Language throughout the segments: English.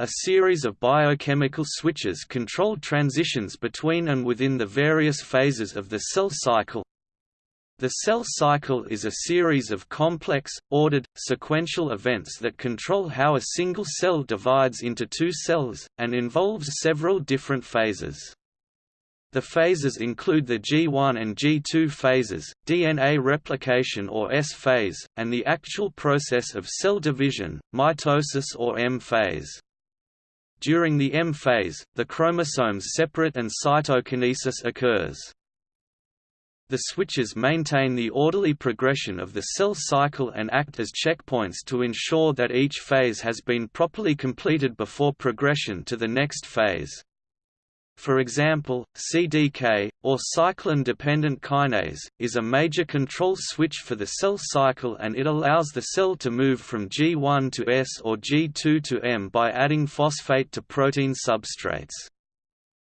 A series of biochemical switches control transitions between and within the various phases of the cell cycle. The cell cycle is a series of complex, ordered, sequential events that control how a single cell divides into two cells, and involves several different phases. The phases include the G1 and G2 phases, DNA replication or S phase, and the actual process of cell division, mitosis or M phase. During the M phase, the chromosomes separate and cytokinesis occurs. The switches maintain the orderly progression of the cell cycle and act as checkpoints to ensure that each phase has been properly completed before progression to the next phase. For example, CDK, or cyclin-dependent kinase, is a major control switch for the cell cycle and it allows the cell to move from G1 to S or G2 to M by adding phosphate to protein substrates.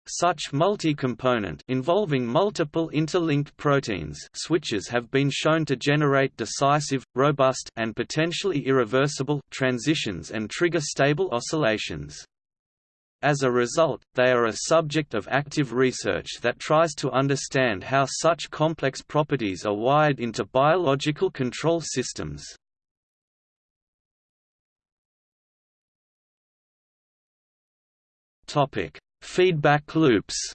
Such multi-component involving multiple interlinked proteins switches have been shown to generate decisive, robust and potentially irreversible transitions and trigger stable oscillations. As a result, they are a subject of active research that tries to understand how such complex properties are wired into biological control systems. Topic: Feedback loops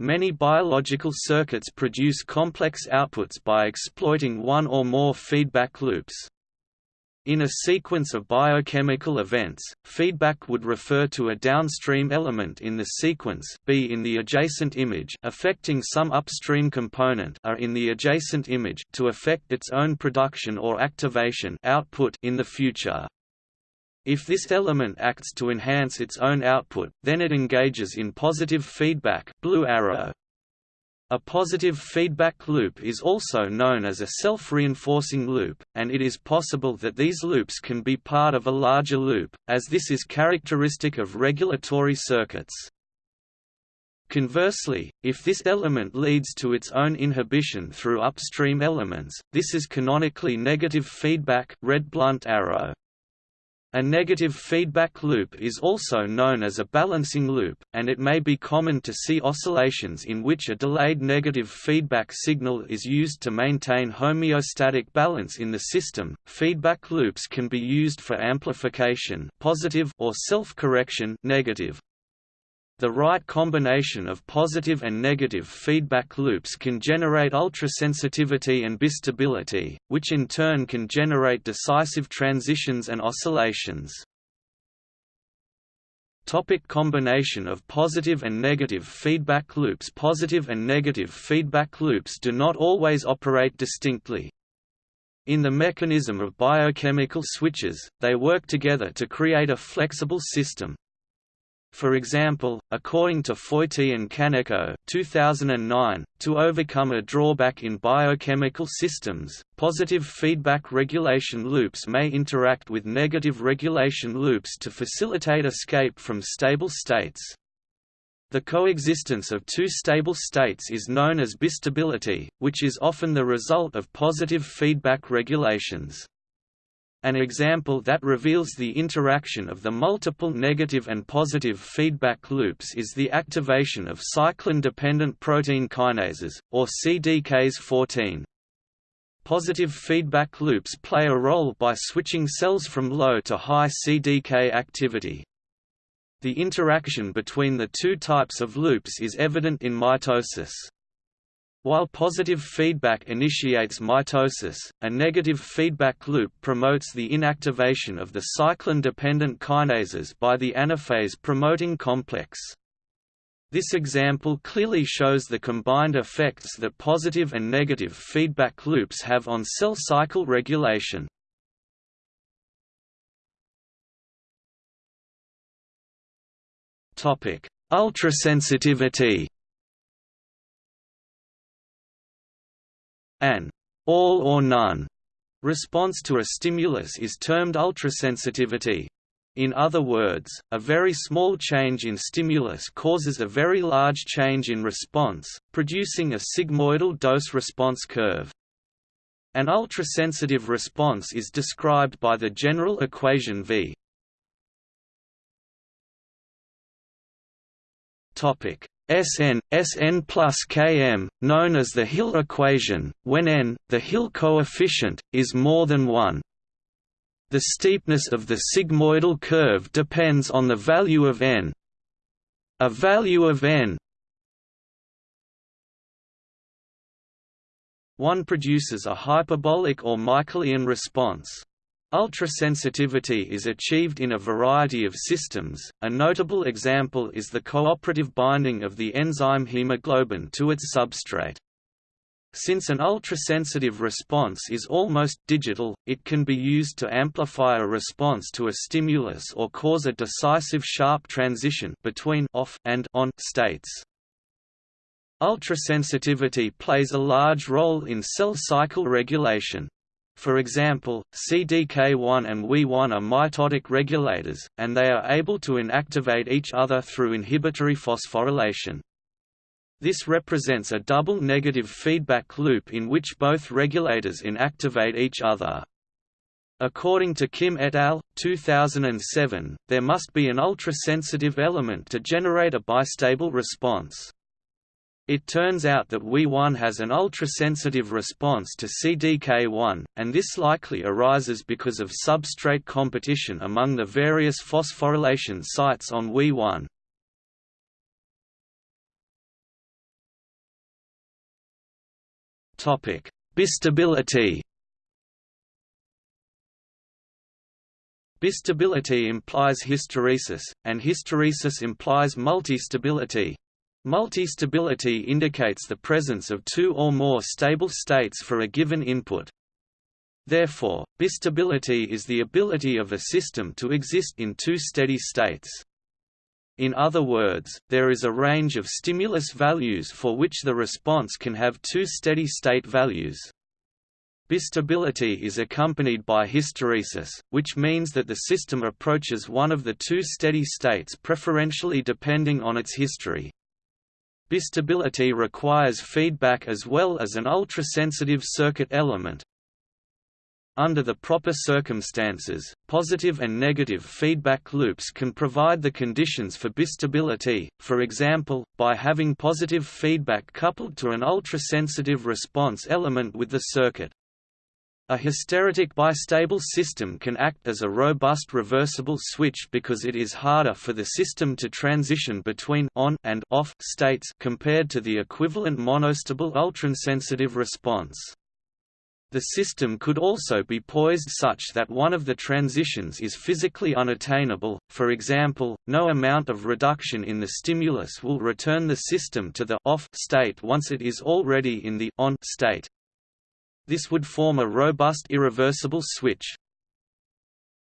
Many biological circuits produce complex outputs by exploiting one or more feedback loops. In a sequence of biochemical events, feedback would refer to a downstream element in the sequence B in the adjacent image affecting some upstream component A in the adjacent image to affect its own production or activation output in the future. If this element acts to enhance its own output, then it engages in positive feedback blue arrow. A positive feedback loop is also known as a self-reinforcing loop, and it is possible that these loops can be part of a larger loop, as this is characteristic of regulatory circuits. Conversely, if this element leads to its own inhibition through upstream elements, this is canonically negative feedback red blunt arrow. A negative feedback loop is also known as a balancing loop, and it may be common to see oscillations in which a delayed negative feedback signal is used to maintain homeostatic balance in the system. Feedback loops can be used for amplification, positive or self-correction, negative. The right combination of positive and negative feedback loops can generate ultrasensitivity and bistability, which in turn can generate decisive transitions and oscillations. Topic combination of positive and negative feedback loops Positive and negative feedback loops do not always operate distinctly. In the mechanism of biochemical switches, they work together to create a flexible system, for example, according to Fojti and Kaneko 2009, to overcome a drawback in biochemical systems, positive feedback regulation loops may interact with negative regulation loops to facilitate escape from stable states. The coexistence of two stable states is known as bistability, which is often the result of positive feedback regulations. An example that reveals the interaction of the multiple negative and positive feedback loops is the activation of cyclin-dependent protein kinases, or CDKs14. Positive feedback loops play a role by switching cells from low to high CDK activity. The interaction between the two types of loops is evident in mitosis. While positive feedback initiates mitosis, a negative feedback loop promotes the inactivation of the cyclin-dependent kinases by the anaphase promoting complex. This example clearly shows the combined effects that positive and negative feedback loops have on cell cycle regulation. Ultrasensitivity An all or none response to a stimulus is termed ultrasensitivity. In other words, a very small change in stimulus causes a very large change in response, producing a sigmoidal dose-response curve. An ultrasensitive response is described by the general equation V Topic Sn, Sn plus Km, known as the Hill equation, when n, the Hill coefficient, is more than 1. The steepness of the sigmoidal curve depends on the value of n. A value of n 1 produces a hyperbolic or Michaelian response. Ultrasensitivity is achieved in a variety of systems, a notable example is the cooperative binding of the enzyme hemoglobin to its substrate. Since an ultrasensitive response is almost digital, it can be used to amplify a response to a stimulus or cause a decisive sharp transition between off and on states. Ultrasensitivity plays a large role in cell cycle regulation. For example, CDK1 and WEE1 are mitotic regulators, and they are able to inactivate each other through inhibitory phosphorylation. This represents a double negative feedback loop in which both regulators inactivate each other. According to Kim et al. 2007, there must be an ultrasensitive element to generate a bistable response. It turns out that WEE1 has an ultrasensitive response to CDK1, and this likely arises because of substrate competition among the various phosphorylation sites on WEE1. Bistability Bistability implies hysteresis, and hysteresis implies multistability. Multistability indicates the presence of two or more stable states for a given input. Therefore, bistability is the ability of a system to exist in two steady states. In other words, there is a range of stimulus values for which the response can have two steady-state values. Bistability is accompanied by hysteresis, which means that the system approaches one of the two steady states preferentially depending on its history. Bistability requires feedback as well as an ultrasensitive circuit element. Under the proper circumstances, positive and negative feedback loops can provide the conditions for bistability, for example, by having positive feedback coupled to an ultrasensitive response element with the circuit. A hysteretic bistable system can act as a robust reversible switch because it is harder for the system to transition between on and off states compared to the equivalent monostable ultrasensitive response. The system could also be poised such that one of the transitions is physically unattainable, for example, no amount of reduction in the stimulus will return the system to the off state once it is already in the on state. This would form a robust irreversible switch.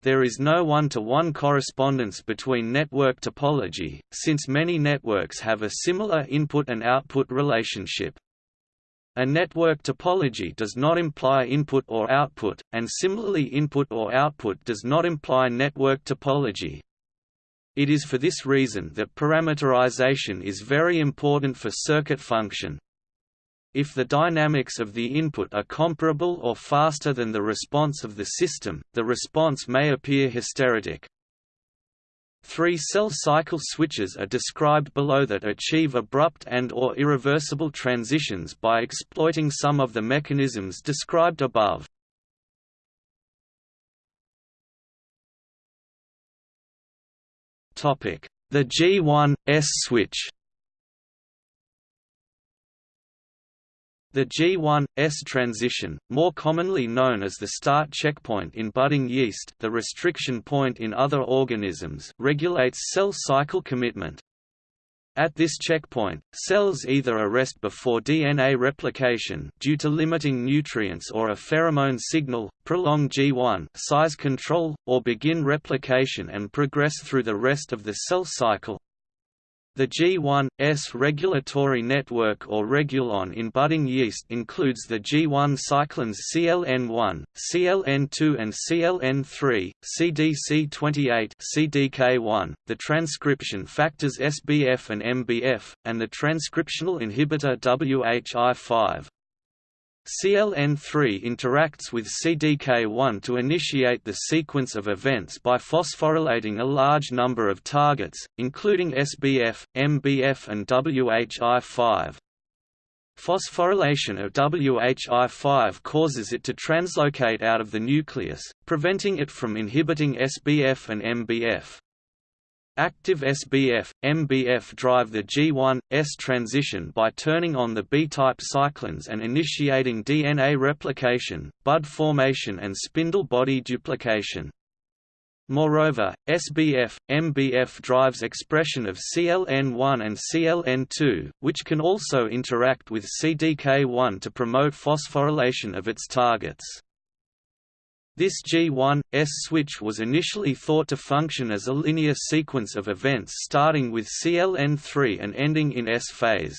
There is no one-to-one -one correspondence between network topology, since many networks have a similar input and output relationship. A network topology does not imply input or output, and similarly input or output does not imply network topology. It is for this reason that parameterization is very important for circuit function. If the dynamics of the input are comparable or faster than the response of the system, the response may appear hysteretic. Three cell cycle switches are described below that achieve abrupt and or irreversible transitions by exploiting some of the mechanisms described above. The G1/S switch The G1/S transition, more commonly known as the start checkpoint in budding yeast the restriction point in other organisms regulates cell cycle commitment. At this checkpoint, cells either arrest before DNA replication due to limiting nutrients or a pheromone signal, prolong G1 size control, or begin replication and progress through the rest of the cell cycle. The G1/S regulatory network or regulon in budding yeast includes the G1 cyclins CLN1, CLN2 and CLN3, CDC28 CDK1, the transcription factors SBF and MBF, and the transcriptional inhibitor WHI5. CLN3 interacts with CDK1 to initiate the sequence of events by phosphorylating a large number of targets, including SBF, MBF and WHI5. Phosphorylation of WHI5 causes it to translocate out of the nucleus, preventing it from inhibiting SBF and MBF. Active SBF, MBF drive the G1, S transition by turning on the B-type cyclins and initiating DNA replication, bud formation and spindle body duplication. Moreover, SBF, MBF drives expression of CLN1 and CLN2, which can also interact with CDK1 to promote phosphorylation of its targets. This G1, S switch was initially thought to function as a linear sequence of events starting with CLN3 and ending in S phase.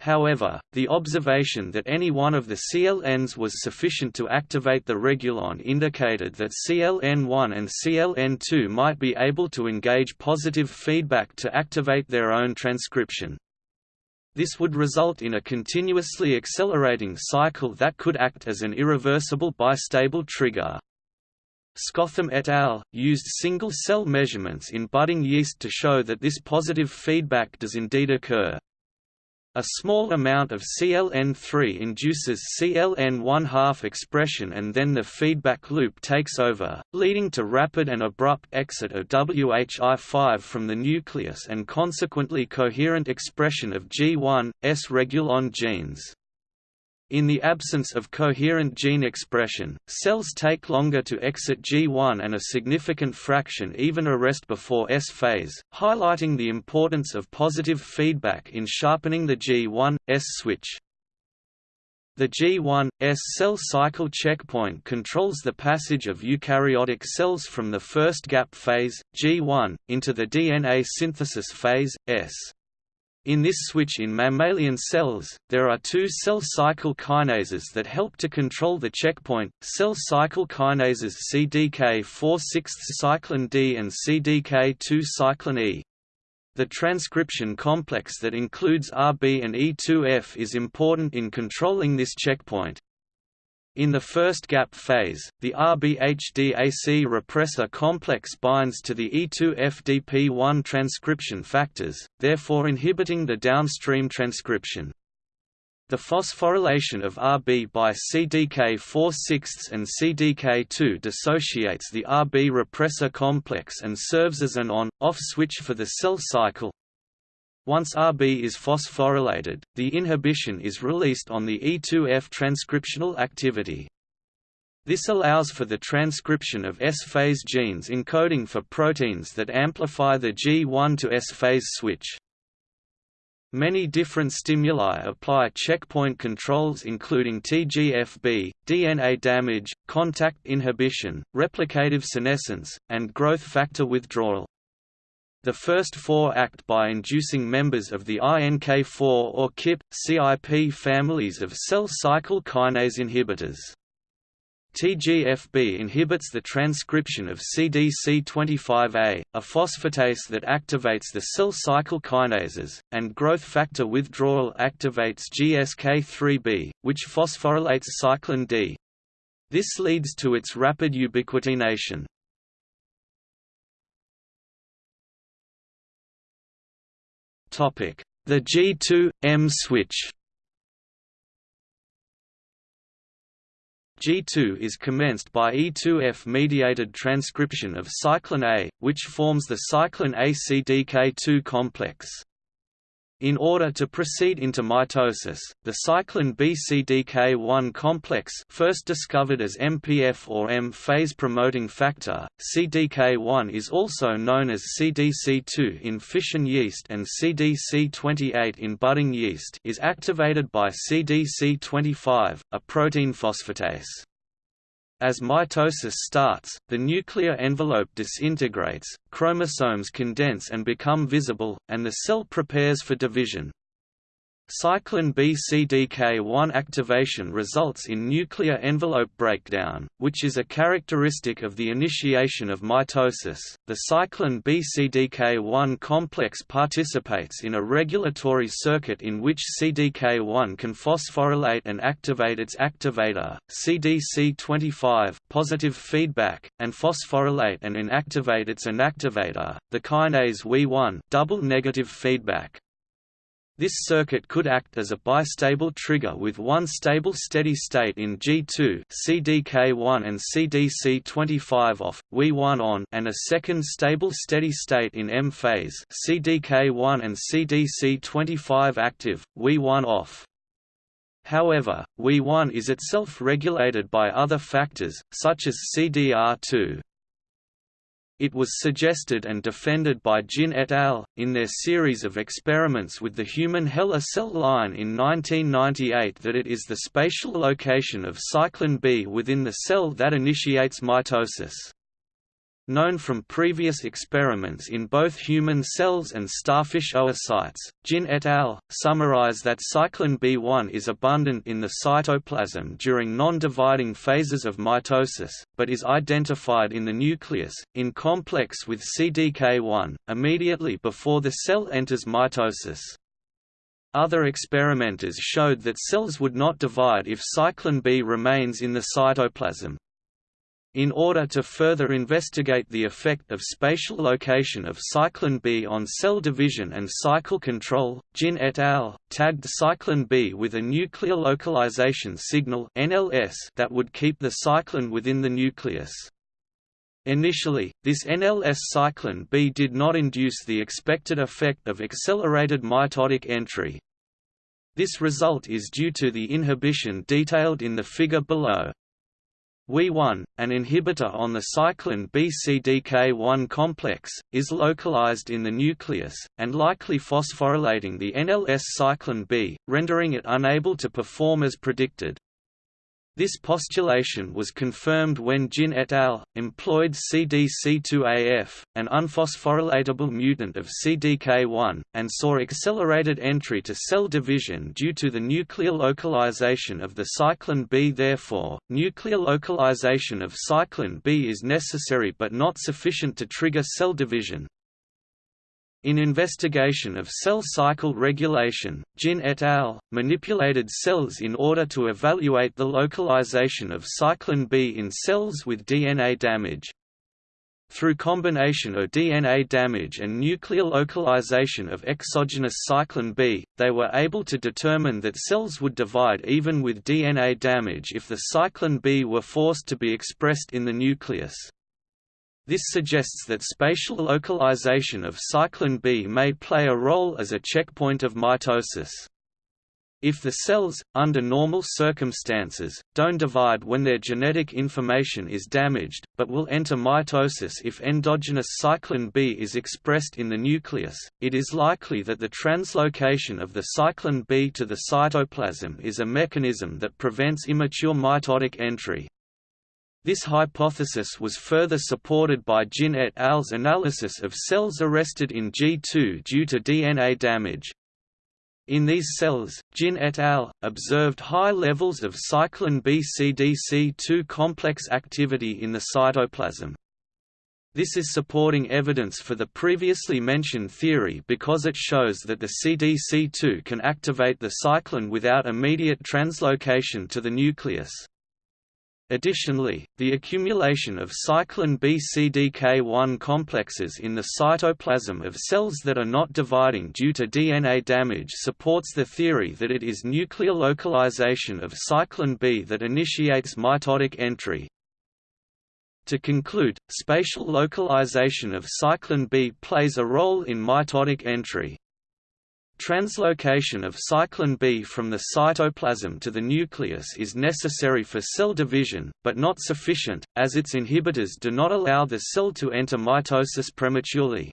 However, the observation that any one of the CLNs was sufficient to activate the regulon indicated that CLN1 and CLN2 might be able to engage positive feedback to activate their own transcription. This would result in a continuously accelerating cycle that could act as an irreversible bistable trigger. Skotheim et al. used single-cell measurements in budding yeast to show that this positive feedback does indeed occur. A small amount of CLN3 induces CLN1 half expression and then the feedback loop takes over, leading to rapid and abrupt exit of WHI5 from the nucleus and consequently coherent expression of G1, S regulon genes. In the absence of coherent gene expression, cells take longer to exit G1 and a significant fraction even arrest before S phase, highlighting the importance of positive feedback in sharpening the G1, S switch. The G1, S cell cycle checkpoint controls the passage of eukaryotic cells from the first gap phase, G1, into the DNA synthesis phase, S. In this switch in mammalian cells, there are two cell cycle kinases that help to control the checkpoint, cell cycle kinases CDK4/6 cyclin D and CDK2 cyclin E. The transcription complex that includes RB and E2F is important in controlling this checkpoint. In the first gap phase, the RBHDAC repressor complex binds to the E2FDP1 transcription factors, therefore inhibiting the downstream transcription. The phosphorylation of RB by CDK4/6 and CDK2 dissociates the RB repressor complex and serves as an on-off switch for the cell cycle, once Rb is phosphorylated, the inhibition is released on the E2F transcriptional activity. This allows for the transcription of S-phase genes encoding for proteins that amplify the G1 to S-phase switch. Many different stimuli apply checkpoint controls including TGFB, DNA damage, contact inhibition, replicative senescence, and growth factor withdrawal. The first four act by inducing members of the INK4 or KIP, CIP families of cell cycle kinase inhibitors. TGFB inhibits the transcription of CDC25A, a phosphatase that activates the cell cycle kinases, and growth factor withdrawal activates GSK3B, which phosphorylates cyclin D. This leads to its rapid ubiquitination. The G2-M switch G2 is commenced by E2F-mediated transcription of cyclin A, which forms the cyclin A-CDK2 complex. In order to proceed into mitosis, the cyclin BCDK1 complex first discovered as MPF or M-phase promoting factor, CDK1 is also known as CDC2 in fission yeast and CDC28 in budding yeast is activated by CDC25, a protein phosphatase. As mitosis starts, the nuclear envelope disintegrates, chromosomes condense and become visible, and the cell prepares for division. Cyclin B-CDK1 activation results in nuclear envelope breakdown, which is a characteristic of the initiation of mitosis. The cyclin B-CDK1 complex participates in a regulatory circuit in which CDK1 can phosphorylate and activate its activator, CDC25 positive feedback, and phosphorylate and inactivate its inactivator, the kinase WEE1 double negative feedback. This circuit could act as a bistable trigger with one stable steady state in G2 CDK1 and CDC25 off, WEE1 on and a second stable steady state in M phase CDK1 and CDC25 active, WEE1 off. However, WEE1 is itself regulated by other factors, such as CDR2. It was suggested and defended by Jin et al. in their series of experiments with the human HeLa cell line in 1998 that it is the spatial location of cyclin B within the cell that initiates mitosis known from previous experiments in both human cells and starfish oocytes. Jin et al. summarize that cyclin B1 is abundant in the cytoplasm during non-dividing phases of mitosis, but is identified in the nucleus, in complex with CDK1, immediately before the cell enters mitosis. Other experimenters showed that cells would not divide if cyclin B remains in the cytoplasm, in order to further investigate the effect of spatial location of cyclin B on cell division and cycle control, Jin et al. tagged cyclin B with a nuclear localization signal NLS that would keep the cyclin within the nucleus. Initially, this NLS cyclin B did not induce the expected effect of accelerated mitotic entry. This result is due to the inhibition detailed in the figure below. WEE1, an inhibitor on the cyclin BCDK1 complex, is localized in the nucleus, and likely phosphorylating the NLS cyclin B, rendering it unable to perform as predicted. This postulation was confirmed when Jin et al. employed CDC2AF, an unphosphorylatable mutant of CDK1, and saw accelerated entry to cell division due to the nuclear localization of the cyclin B. Therefore, nuclear localization of cyclin B is necessary but not sufficient to trigger cell division. In investigation of cell cycle regulation, Jin et al. manipulated cells in order to evaluate the localization of cyclin B in cells with DNA damage. Through combination of DNA damage and nuclear localization of exogenous cyclin B, they were able to determine that cells would divide even with DNA damage if the cyclin B were forced to be expressed in the nucleus. This suggests that spatial localization of cyclin B may play a role as a checkpoint of mitosis. If the cells, under normal circumstances, don't divide when their genetic information is damaged, but will enter mitosis if endogenous cyclin B is expressed in the nucleus, it is likely that the translocation of the cyclin B to the cytoplasm is a mechanism that prevents immature mitotic entry. This hypothesis was further supported by Jin et al.'s analysis of cells arrested in G2 due to DNA damage. In these cells, Jin et al. observed high levels of cyclin B-CDC2 complex activity in the cytoplasm. This is supporting evidence for the previously mentioned theory because it shows that the CDC2 can activate the cyclin without immediate translocation to the nucleus. Additionally, the accumulation of cyclin B-CDK1 complexes in the cytoplasm of cells that are not dividing due to DNA damage supports the theory that it is nuclear localization of cyclin B that initiates mitotic entry. To conclude, spatial localization of cyclin B plays a role in mitotic entry. Translocation of cyclin B from the cytoplasm to the nucleus is necessary for cell division, but not sufficient, as its inhibitors do not allow the cell to enter mitosis prematurely.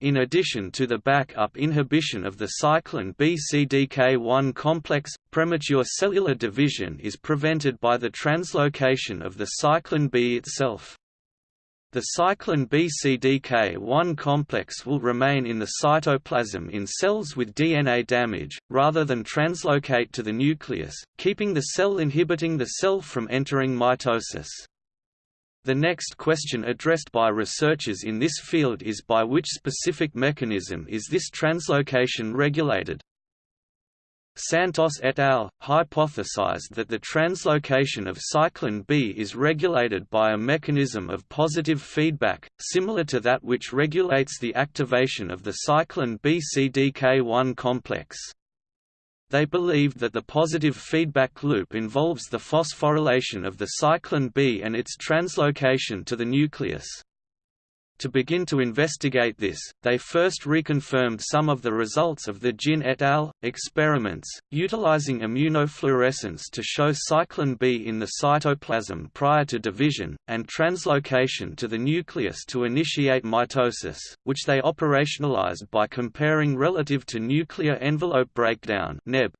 In addition to the back-up inhibition of the cyclin B-CDK1 complex, premature cellular division is prevented by the translocation of the cyclin B itself. The cyclin B-CDK1 complex will remain in the cytoplasm in cells with DNA damage, rather than translocate to the nucleus, keeping the cell inhibiting the cell from entering mitosis. The next question addressed by researchers in this field is by which specific mechanism is this translocation regulated. Santos et al. hypothesized that the translocation of cyclin B is regulated by a mechanism of positive feedback, similar to that which regulates the activation of the cyclin B-CDK1 complex. They believed that the positive feedback loop involves the phosphorylation of the cyclin B and its translocation to the nucleus. To begin to investigate this, they first reconfirmed some of the results of the Jin et al. experiments, utilizing immunofluorescence to show cyclin B in the cytoplasm prior to division, and translocation to the nucleus to initiate mitosis, which they operationalized by comparing relative to nuclear envelope breakdown NEB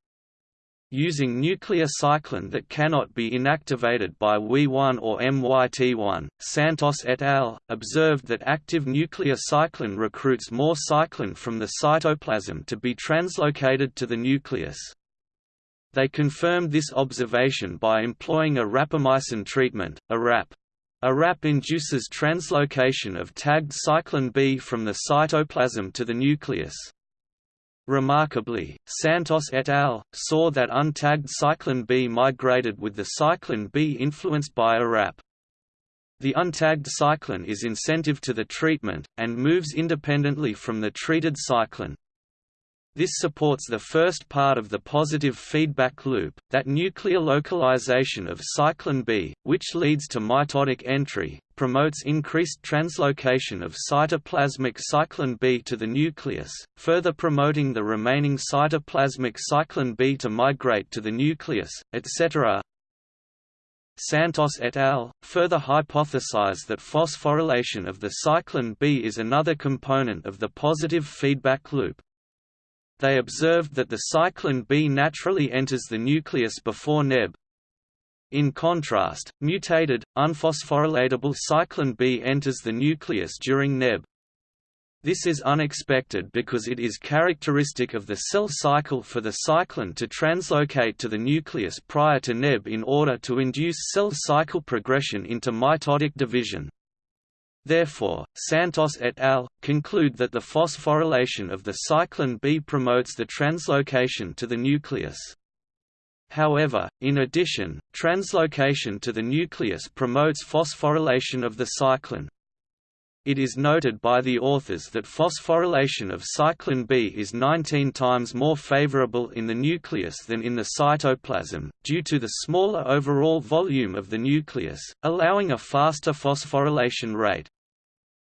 Using nuclear cyclin that cannot be inactivated by WEE1 or MYT1, Santos et al. observed that active nuclear cyclin recruits more cyclin from the cytoplasm to be translocated to the nucleus. They confirmed this observation by employing a rapamycin treatment, a RAP. A RAP induces translocation of tagged cyclin B from the cytoplasm to the nucleus. Remarkably, Santos et al. saw that untagged cyclin B migrated with the cyclin B influenced by a RAP. The untagged cyclin is incentive to the treatment, and moves independently from the treated cyclin. This supports the first part of the positive feedback loop, that nuclear localization of cyclin B, which leads to mitotic entry, promotes increased translocation of cytoplasmic cyclin B to the nucleus, further promoting the remaining cytoplasmic cyclin B to migrate to the nucleus, etc. Santos et al. further hypothesized that phosphorylation of the cyclin B is another component of the positive feedback loop. They observed that the cyclin B naturally enters the nucleus before Neb. In contrast, mutated, unphosphorylatable cyclin B enters the nucleus during Neb. This is unexpected because it is characteristic of the cell cycle for the cyclin to translocate to the nucleus prior to Neb in order to induce cell cycle progression into mitotic division. Therefore, Santos et al. conclude that the phosphorylation of the cyclin B promotes the translocation to the nucleus. However, in addition, translocation to the nucleus promotes phosphorylation of the cyclin. It is noted by the authors that phosphorylation of cyclin B is 19 times more favorable in the nucleus than in the cytoplasm, due to the smaller overall volume of the nucleus, allowing a faster phosphorylation rate.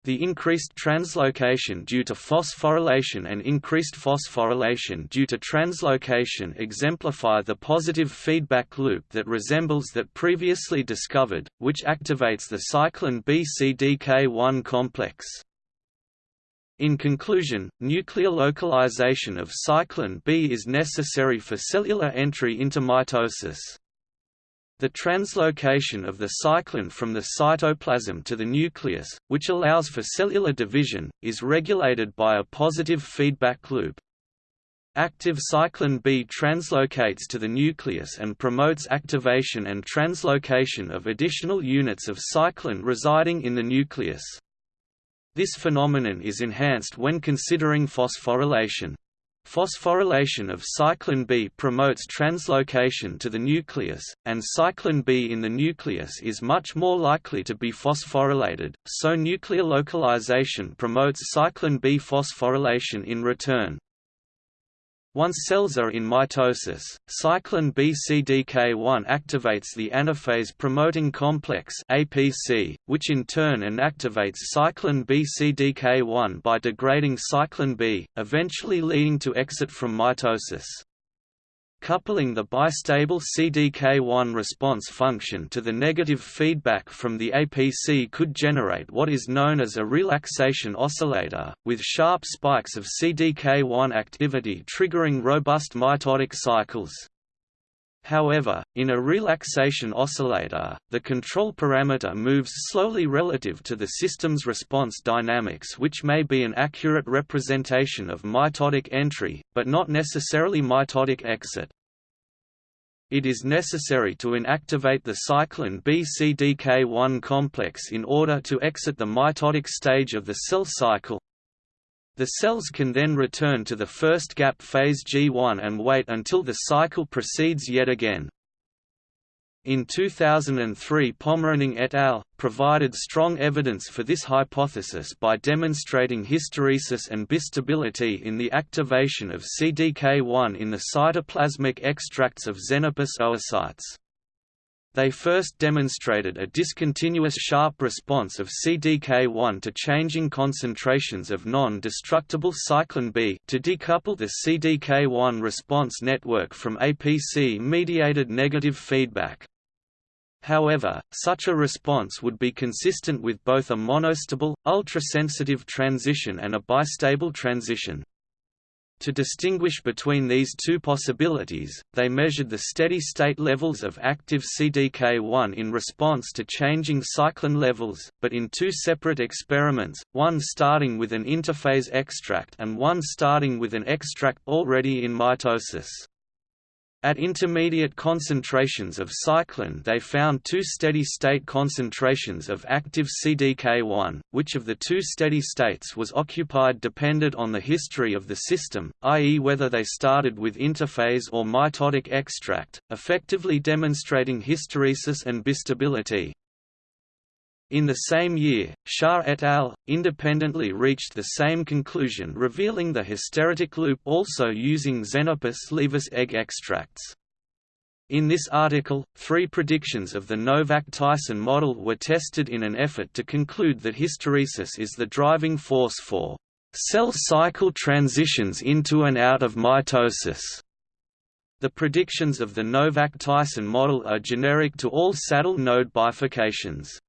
The increased translocation due to phosphorylation and increased phosphorylation due to translocation exemplify the positive feedback loop that resembles that previously discovered, which activates the cyclin B-CDK1 complex. In conclusion, nuclear localization of cyclin B is necessary for cellular entry into mitosis. The translocation of the cyclin from the cytoplasm to the nucleus, which allows for cellular division, is regulated by a positive feedback loop. Active cyclin B translocates to the nucleus and promotes activation and translocation of additional units of cyclin residing in the nucleus. This phenomenon is enhanced when considering phosphorylation. Phosphorylation of cyclin B promotes translocation to the nucleus, and cyclin B in the nucleus is much more likely to be phosphorylated, so nuclear localization promotes cyclin B phosphorylation in return. Once cells are in mitosis, cyclin B-CDK1 activates the anaphase promoting complex APC, which in turn inactivates cyclin B-CDK1 by degrading cyclin B, eventually leading to exit from mitosis. Coupling the bistable CDK1 response function to the negative feedback from the APC could generate what is known as a relaxation oscillator, with sharp spikes of CDK1 activity triggering robust mitotic cycles. However, in a relaxation oscillator, the control parameter moves slowly relative to the system's response dynamics which may be an accurate representation of mitotic entry, but not necessarily mitotic exit. It is necessary to inactivate the cyclin B-CDK1 complex in order to exit the mitotic stage of the cell cycle. The cells can then return to the first gap phase G1 and wait until the cycle proceeds yet again. In 2003 Pomerening et al. provided strong evidence for this hypothesis by demonstrating hysteresis and bistability in the activation of CDK1 in the cytoplasmic extracts of Xenopus oocytes. They first demonstrated a discontinuous sharp response of CDK1 to changing concentrations of non-destructible cyclin B to decouple the CDK1 response network from APC-mediated negative feedback. However, such a response would be consistent with both a monostable, ultrasensitive transition and a bistable transition. To distinguish between these two possibilities, they measured the steady-state levels of active CDK1 in response to changing cyclin levels, but in two separate experiments, one starting with an interphase extract and one starting with an extract already in mitosis. At intermediate concentrations of cyclin they found two steady-state concentrations of active CDK1, which of the two steady states was occupied depended on the history of the system, i.e. whether they started with interphase or mitotic extract, effectively demonstrating hysteresis and bistability. In the same year, Sha et al. independently reached the same conclusion revealing the hysteretic loop also using Xenopus laevis egg extracts. In this article, three predictions of the Novak-Tyson model were tested in an effort to conclude that hysteresis is the driving force for cell cycle transitions into and out of mitosis. The predictions of the Novak-Tyson model are generic to all saddle node bifurcations.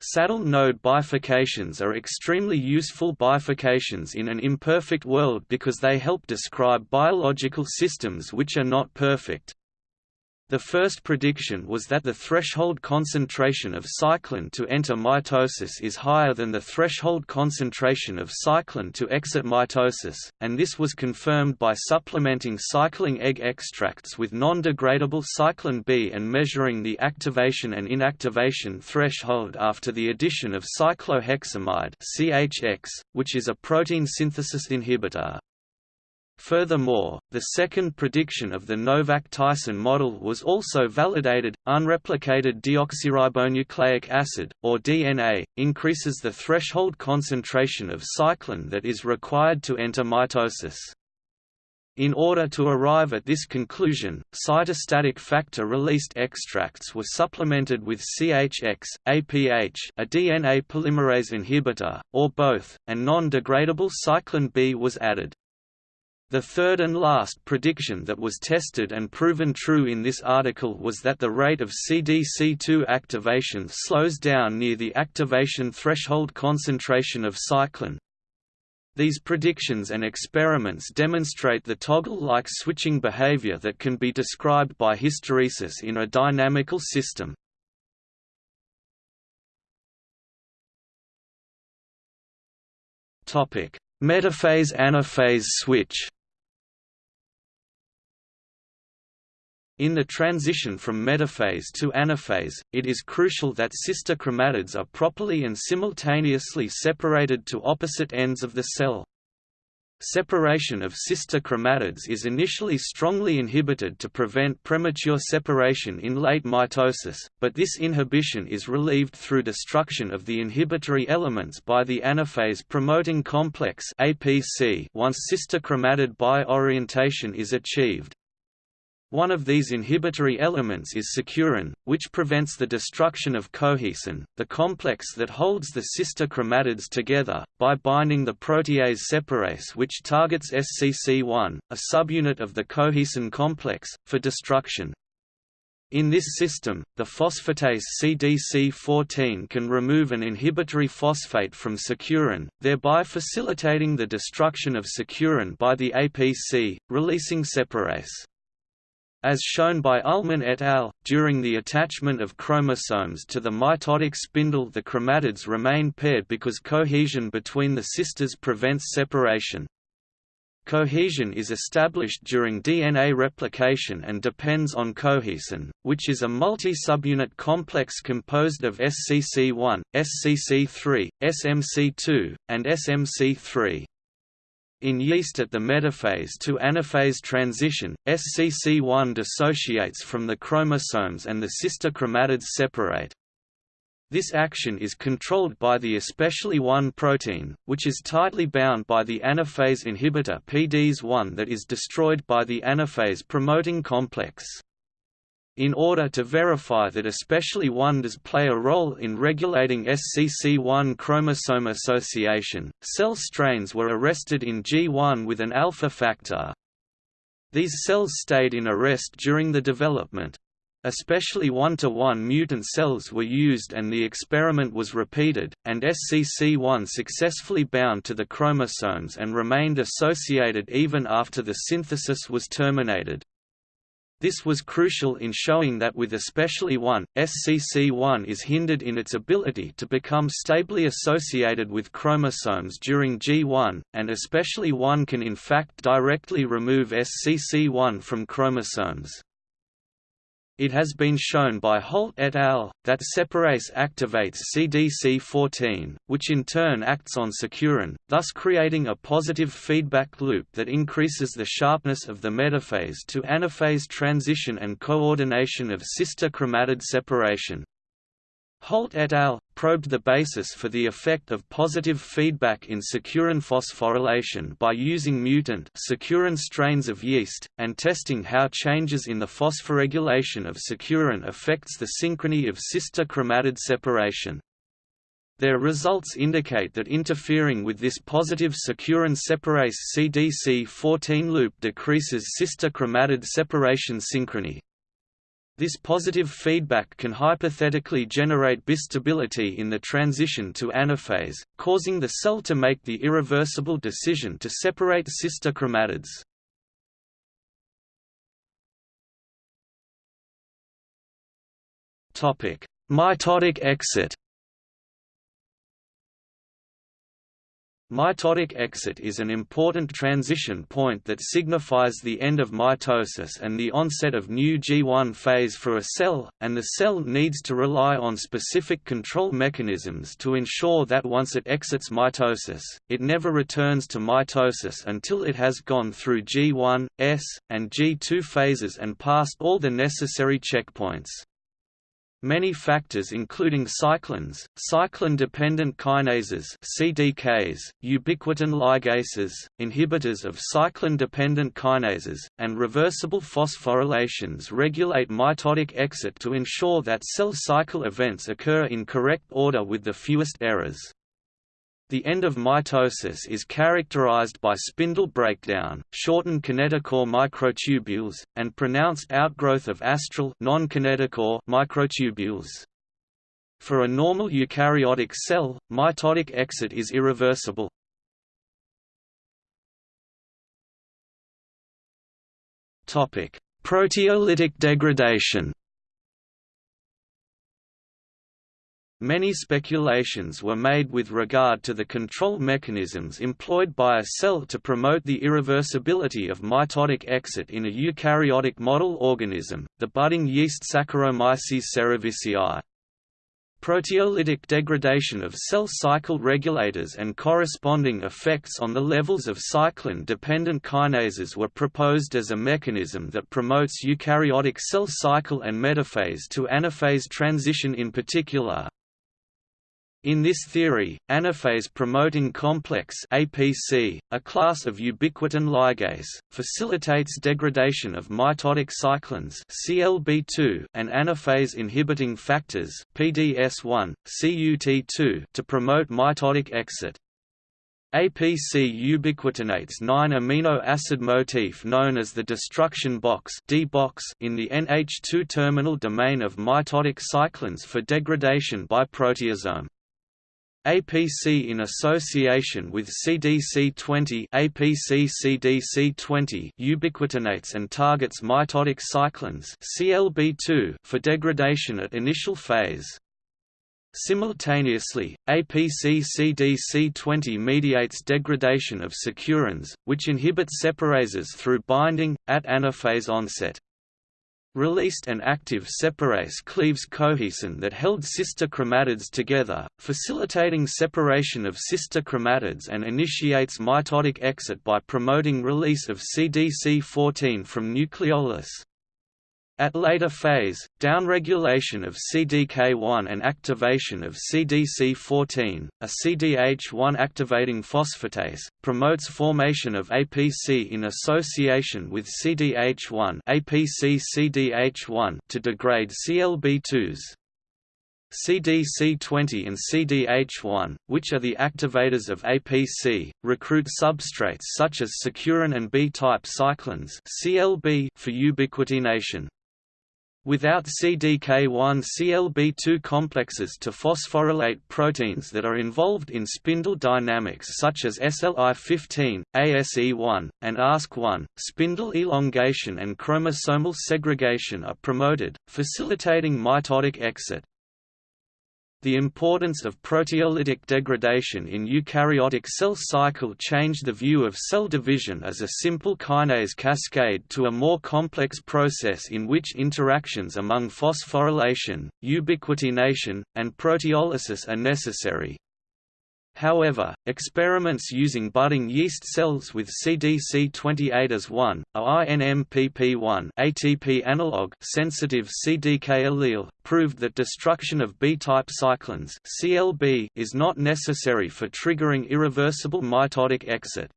Saddle node bifurcations are extremely useful bifurcations in an imperfect world because they help describe biological systems which are not perfect. The first prediction was that the threshold concentration of cyclin to enter mitosis is higher than the threshold concentration of cyclin to exit mitosis, and this was confirmed by supplementing cycling egg extracts with non-degradable cyclin B and measuring the activation and inactivation threshold after the addition of cycloheximide CHX, which is a protein synthesis inhibitor. Furthermore, the second prediction of the Novak-Tyson model was also validated. Unreplicated deoxyribonucleic acid, or DNA, increases the threshold concentration of cyclin that is required to enter mitosis. In order to arrive at this conclusion, cytostatic factor-released extracts were supplemented with CHX, APH a DNA polymerase inhibitor, or both, and non-degradable cyclin B was added. The third and last prediction that was tested and proven true in this article was that the rate of CDC2 activation slows down near the activation threshold concentration of cyclin. These predictions and experiments demonstrate the toggle-like switching behavior that can be described by hysteresis in a dynamical system. Metaphase-anaphase switch In the transition from metaphase to anaphase, it is crucial that sister chromatids are properly and simultaneously separated to opposite ends of the cell. Separation of sister chromatids is initially strongly inhibited to prevent premature separation in late mitosis, but this inhibition is relieved through destruction of the inhibitory elements by the anaphase promoting complex once sister chromatid bi-orientation is achieved. One of these inhibitory elements is securin, which prevents the destruction of cohesin, the complex that holds the sister chromatids together, by binding the protease separase which targets SCC1, a subunit of the cohesin complex, for destruction. In this system, the phosphatase CDC14 can remove an inhibitory phosphate from securin, thereby facilitating the destruction of securin by the APC, releasing separase. As shown by Uhlmann et al., during the attachment of chromosomes to the mitotic spindle the chromatids remain paired because cohesion between the sisters prevents separation. Cohesion is established during DNA replication and depends on cohesin, which is a multi-subunit complex composed of SCC1, SCC3, SMC2, and SMC3. In yeast at the metaphase to anaphase transition, SCC1 dissociates from the chromosomes and the sister chromatids separate. This action is controlled by the especially 1 protein, which is tightly bound by the anaphase inhibitor PDES1 that is destroyed by the anaphase promoting complex. In order to verify that especially 1 does play a role in regulating SCC1 chromosome association, cell strains were arrested in G1 with an alpha factor. These cells stayed in arrest during the development. Especially one-to-one mutant cells were used and the experiment was repeated, and SCC1 successfully bound to the chromosomes and remained associated even after the synthesis was terminated. This was crucial in showing that with especially 1, SCC1 is hindered in its ability to become stably associated with chromosomes during G1, and especially 1 can in fact directly remove SCC1 from chromosomes. It has been shown by Holt et al. that separase activates CDC14, which in turn acts on securin, thus creating a positive feedback loop that increases the sharpness of the metaphase to anaphase transition and coordination of sister chromatid separation. Holt et al. probed the basis for the effect of positive feedback in securin phosphorylation by using mutant securin strains of yeast, and testing how changes in the phosphoregulation of securin affects the synchrony of sister chromatid separation. Their results indicate that interfering with this positive securin separase CDC14 loop decreases sister chromatid separation synchrony, this positive feedback can hypothetically generate bistability in the transition to anaphase, causing the cell to make the irreversible decision to separate sister chromatids. Mitotic exit Mitotic exit is an important transition point that signifies the end of mitosis and the onset of new G1 phase for a cell, and the cell needs to rely on specific control mechanisms to ensure that once it exits mitosis, it never returns to mitosis until it has gone through G1, S, and G2 phases and passed all the necessary checkpoints. Many factors including cyclins, cyclin-dependent kinases CDKs, ubiquitin ligases, inhibitors of cyclin-dependent kinases, and reversible phosphorylations regulate mitotic exit to ensure that cell cycle events occur in correct order with the fewest errors. The end of mitosis is characterized by spindle breakdown, shortened kinetochore microtubules, and pronounced outgrowth of astral microtubules. For a normal eukaryotic cell, mitotic exit is irreversible. Proteolytic degradation Many speculations were made with regard to the control mechanisms employed by a cell to promote the irreversibility of mitotic exit in a eukaryotic model organism, the budding yeast Saccharomyces cerevisiae. Proteolytic degradation of cell cycle regulators and corresponding effects on the levels of cyclin-dependent kinases were proposed as a mechanism that promotes eukaryotic cell cycle and metaphase to anaphase transition in particular, in this theory, anaphase-promoting complex APC, a class of ubiquitin ligase, facilitates degradation of mitotic cyclins CLB2 and anaphase-inhibiting factors PDS1, CUT2 to promote mitotic exit. APC ubiquitinates 9-amino acid motif known as the destruction box in the NH2 terminal domain of mitotic cyclins for degradation by proteasome. APC in association with CDC20 APC CDC20 ubiquitinates and targets mitotic cyclins CLB2 for degradation at initial phase. Simultaneously, APC-CDC20 mediates degradation of securins, which inhibit separases through binding, at anaphase onset. Released and active separase cleaves cohesin that held sister chromatids together, facilitating separation of sister chromatids and initiates mitotic exit by promoting release of CDC14 from nucleolus. At later phase, downregulation of CDK1 and activation of CDC14, a CDH1 activating phosphatase, promotes formation of APC in association with CDH1 APC-CDH1 to degrade CLB2s. CDC20 and CDH1, which are the activators of APC, recruit substrates such as securin and B-type cyclins for ubiquitination. Without CDK1 CLB2 complexes to phosphorylate proteins that are involved in spindle dynamics such as SLI15, ASE1, and ASK1, spindle elongation and chromosomal segregation are promoted, facilitating mitotic exit. The importance of proteolytic degradation in eukaryotic cell cycle changed the view of cell division as a simple kinase cascade to a more complex process in which interactions among phosphorylation, ubiquitination, and proteolysis are necessary. However, experiments using budding yeast cells with CDC28 as one, a INMPP1 ATP analog sensitive CDK allele, proved that destruction of B-type cyclins CLB is not necessary for triggering irreversible mitotic exit.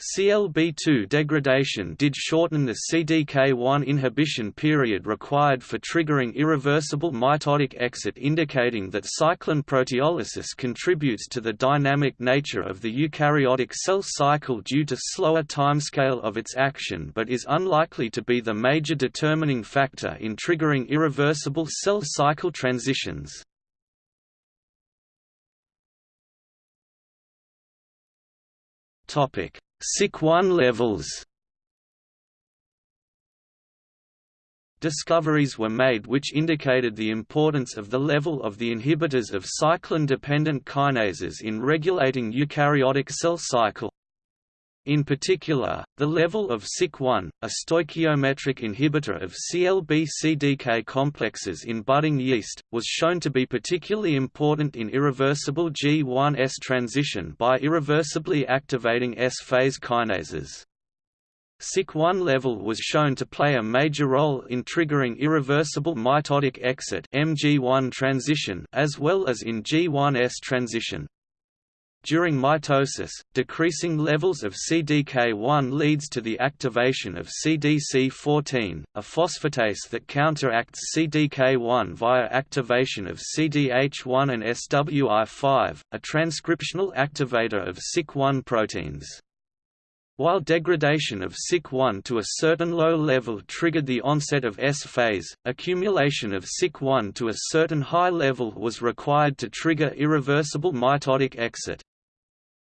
CLB2 degradation did shorten the CDK1 inhibition period required for triggering irreversible mitotic exit indicating that cyclin proteolysis contributes to the dynamic nature of the eukaryotic cell cycle due to slower timescale of its action but is unlikely to be the major determining factor in triggering irreversible cell cycle transitions. Topic SIC1 levels Discoveries were made which indicated the importance of the level of the inhibitors of cyclin-dependent kinases in regulating eukaryotic cell cycle. In particular, the level of SIC1, a stoichiometric inhibitor of CLB-CDK complexes in budding yeast, was shown to be particularly important in irreversible G1S transition by irreversibly activating S-phase kinases. SIC1 level was shown to play a major role in triggering irreversible mitotic exit MG1 transition as well as in G1S transition. During mitosis, decreasing levels of CDK1 leads to the activation of CDC14, a phosphatase that counteracts CDK1 via activation of CDH1 and SWI5, a transcriptional activator of SIC1 proteins. While degradation of SIC1 to a certain low level triggered the onset of S-phase, accumulation of SIC1 to a certain high level was required to trigger irreversible mitotic exit.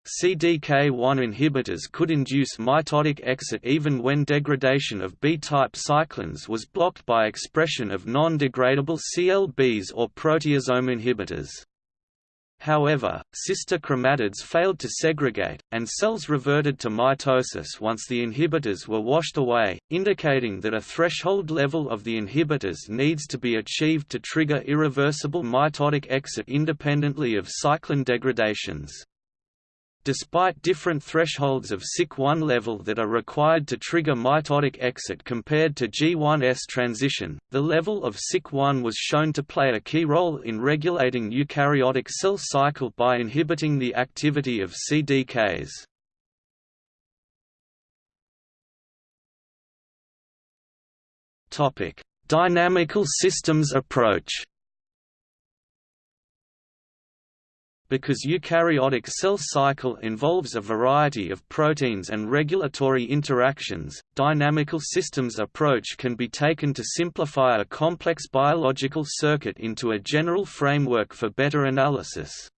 CDK1 inhibitors could induce mitotic exit even when degradation of B-type cyclins was blocked by expression of non-degradable CLBs or proteasome inhibitors. However, sister chromatids failed to segregate, and cells reverted to mitosis once the inhibitors were washed away, indicating that a threshold level of the inhibitors needs to be achieved to trigger irreversible mitotic exit independently of cyclin degradations. Despite different thresholds of SIC1 level that are required to trigger mitotic exit compared to G1S transition, the level of SIC1 was shown to play a key role in regulating eukaryotic cell cycle by inhibiting the activity of CDKs. Dynamical systems approach Because eukaryotic cell cycle involves a variety of proteins and regulatory interactions, dynamical systems approach can be taken to simplify a complex biological circuit into a general framework for better analysis.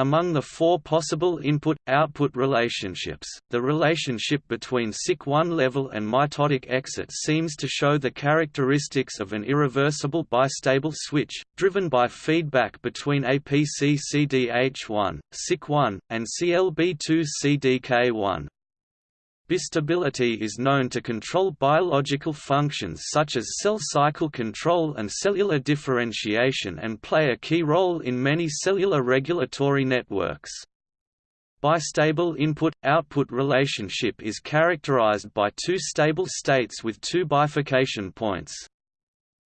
Among the four possible input-output relationships, the relationship between SIC1 level and mitotic exit seems to show the characteristics of an irreversible bistable switch, driven by feedback between APC-CDH1, SIC1, and CLB2-CDK1. Bistability is known to control biological functions such as cell cycle control and cellular differentiation and play a key role in many cellular regulatory networks. Bistable input-output relationship is characterized by two stable states with two bifurcation points.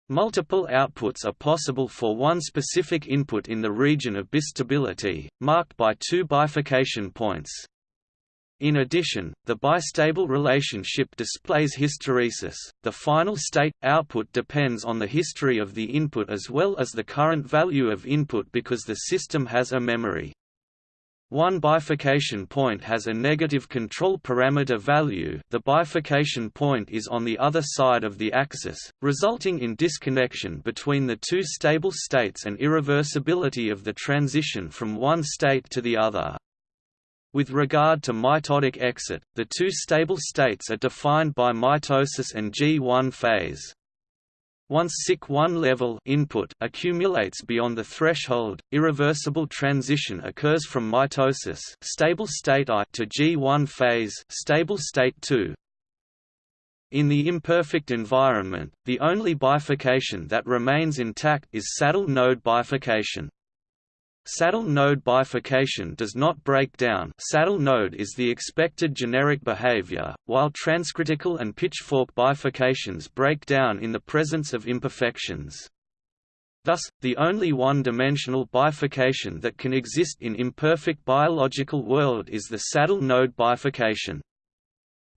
Multiple outputs are possible for one specific input in the region of bistability, marked by two bifurcation points. In addition, the bistable relationship displays hysteresis. The final state output depends on the history of the input as well as the current value of input because the system has a memory. One bifurcation point has a negative control parameter value the bifurcation point is on the other side of the axis, resulting in disconnection between the two stable states and irreversibility of the transition from one state to the other. With regard to mitotic exit, the two stable states are defined by mitosis and G1 phase. Once SIC1 level input accumulates beyond the threshold, irreversible transition occurs from mitosis stable state I to G1 phase stable state II. In the imperfect environment, the only bifurcation that remains intact is saddle node bifurcation. Saddle node bifurcation does not break down saddle node is the expected generic behavior, while transcritical and pitchfork bifurcations break down in the presence of imperfections. Thus, the only one-dimensional bifurcation that can exist in imperfect biological world is the saddle node bifurcation.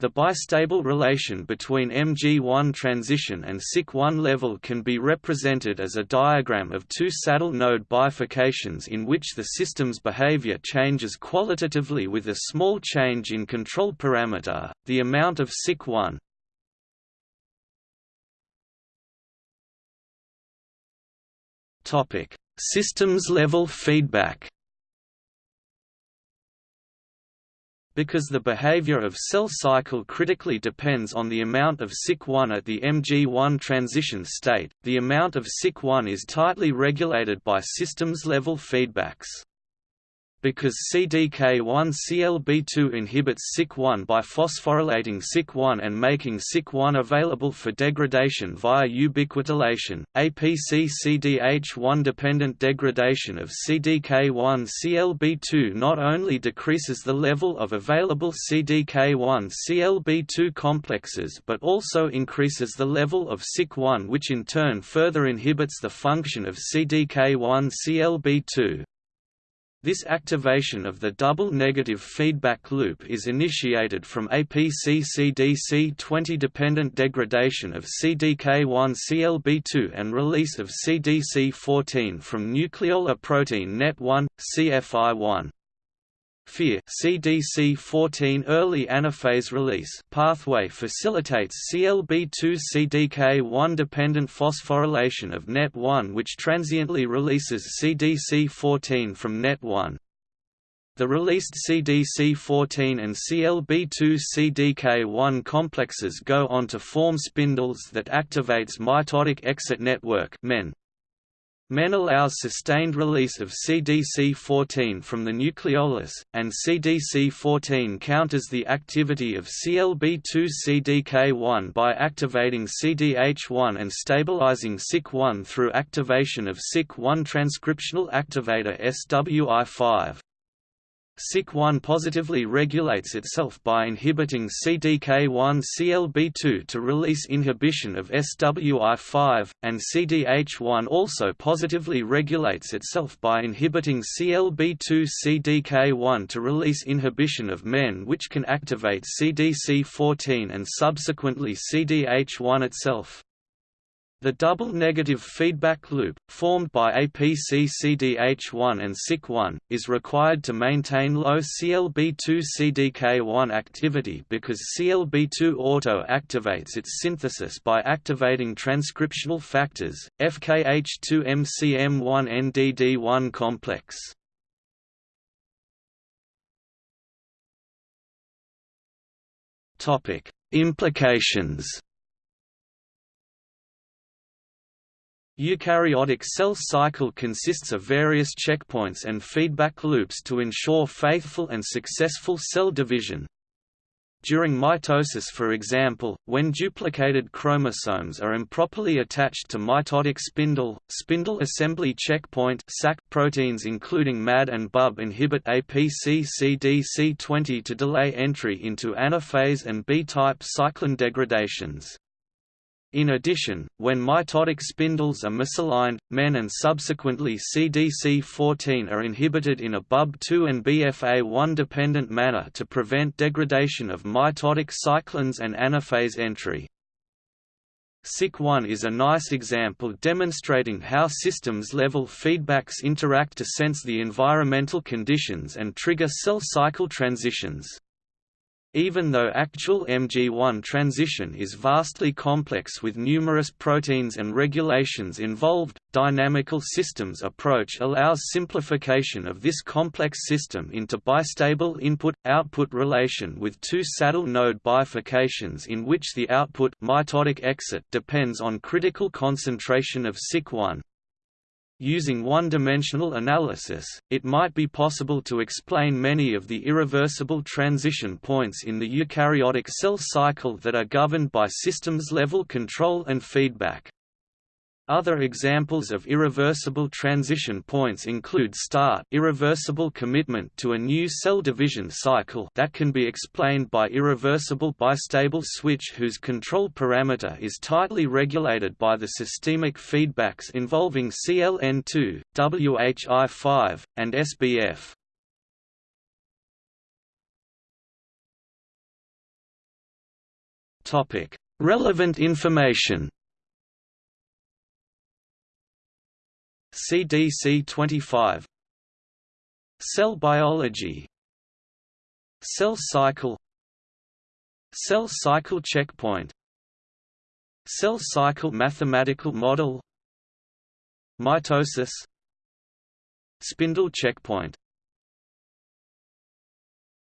The bistable relation between Mg1 transition and SIC1 level can be represented as a diagram of two saddle node bifurcations in which the system's behavior changes qualitatively with a small change in control parameter, the amount of SIC1. Systems level feedback Because the behavior of cell cycle critically depends on the amount of SIC1 at the Mg1 transition state, the amount of SIC1 is tightly regulated by systems-level feedbacks. Because CDK1-CLB2 inhibits SIC1 by phosphorylating SIC1 and making SIC1 available for degradation via ubiquitination, APC-CDH1-dependent degradation of CDK1-CLB2 not only decreases the level of available CDK1-CLB2 complexes but also increases the level of SIC1 which in turn further inhibits the function of CDK1-CLB2. This activation of the double negative feedback loop is initiated from APC-CDC20 dependent degradation of CDK1-CLB2 and release of CDC14 from nucleolar protein NET1, CFI1. FEAR CDC14 early anaphase release pathway facilitates CLB2 CDK1 dependent phosphorylation of NET1 which transiently releases CDC14 from NET1. The released CDC14 and CLB2 CDK1 complexes go on to form spindles that activates mitotic exit network MEN. MEN allows sustained release of CDC14 from the nucleolus, and CDC14 counters the activity of CLB2-CDK1 by activating CDH1 and stabilizing SIC1 through activation of SIC1 transcriptional activator SWI5. SIC1 positively regulates itself by inhibiting CDK1-CLB2 to release inhibition of SWI5, and CDH1 also positively regulates itself by inhibiting CLB2-CDK1 to release inhibition of MEN which can activate CDC14 and subsequently CDH1 itself. The double negative feedback loop, formed by APC-CDH1 and Sic1 is required to maintain low CLB2-CDK1 activity because CLB2 auto-activates its synthesis by activating transcriptional factors, FKH2-MCM1-NDD1 complex. Implications Eukaryotic cell cycle consists of various checkpoints and feedback loops to ensure faithful and successful cell division. During mitosis for example, when duplicated chromosomes are improperly attached to mitotic spindle, spindle assembly checkpoint SAC proteins including MAD and BUB inhibit APC-CDC20 to delay entry into anaphase and B-type cyclin degradations. In addition, when mitotic spindles are misaligned, MEN and subsequently CDC14 are inhibited in a BUB2 and BFA1 dependent manner to prevent degradation of mitotic cyclins and anaphase entry. SIC1 is a nice example demonstrating how systems-level feedbacks interact to sense the environmental conditions and trigger cell cycle transitions. Even though actual MG1 transition is vastly complex with numerous proteins and regulations involved, dynamical systems approach allows simplification of this complex system into bistable input-output relation with two saddle node bifurcations in which the output mitotic exit depends on critical concentration of SIC1, Using one-dimensional analysis, it might be possible to explain many of the irreversible transition points in the eukaryotic cell cycle that are governed by systems-level control and feedback. Other examples of irreversible transition points include start irreversible commitment to a new cell division cycle that can be explained by irreversible bistable switch whose control parameter is tightly regulated by the systemic feedbacks involving CLN2, WHI5, and SBF. Relevant information CDC 25 Cell biology. Cell cycle. Cell cycle checkpoint. Cell cycle mathematical model. Mitosis. Spindle checkpoint